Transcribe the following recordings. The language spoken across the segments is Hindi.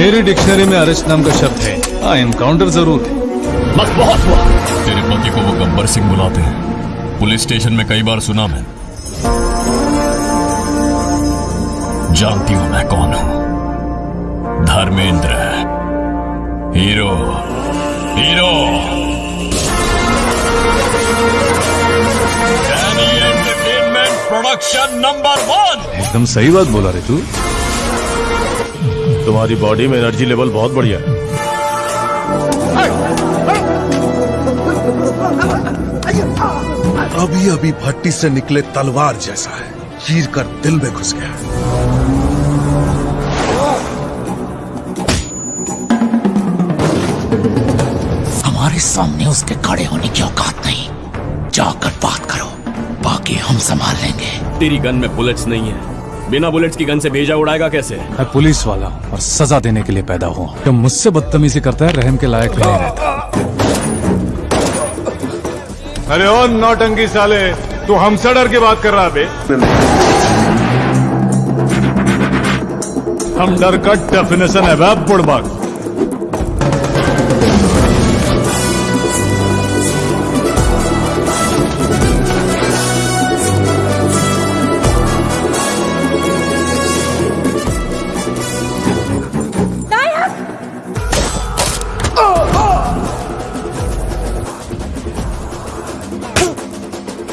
मेरी डिक्शनरी में अरेस्ट नाम का शब्द है। हाँ एनकाउंटर ज़रूर है। बस बहुत हुआ। तेरे पति को वो गब्बर सिंह बुलाते हैं। पुलिस स्टेशन में कई बार सुना मैं। जानती हूँ मैं कौन हूँ। Dharmendra. Hero. Hero. Entertainment production number one एकदम सही बात बोला रे तू। तुम्हारी बॉडी में एनर्जी लेवल बहुत बढ़िया है। अभी अभी भट्टी से निकले तलवार जैसा है। चीर कर दिल में घुस गया। हमारे सामने उसके खड़े होने की औकात नहीं। जाकर बात करो। बाकी हम संभाल लेंगे। तेरी गन में बुलेट्स नहीं है। बिना बुलेट्स की गन से भेजा उड़ाएगा कैसे? मैं पुलिस वाला हूँ और सजा देने के लिए पैदा हुआ हूँ। जो मुझसे बदतमीजी करता है रहम के लायक नहीं रहता। अरे ओ नौटंकी साले तू हमसे डर के बात कर रहा है बे। हम डर का डेफिनेशन है वह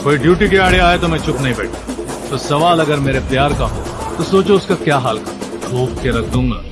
कोई ड्यूटी के आड़े आए तो मैं चुप नहीं बैठा तो सवाल अगर मेरे प्यार का हो तो सोचो उसका क्या हाल का रोक के रख दूँगा।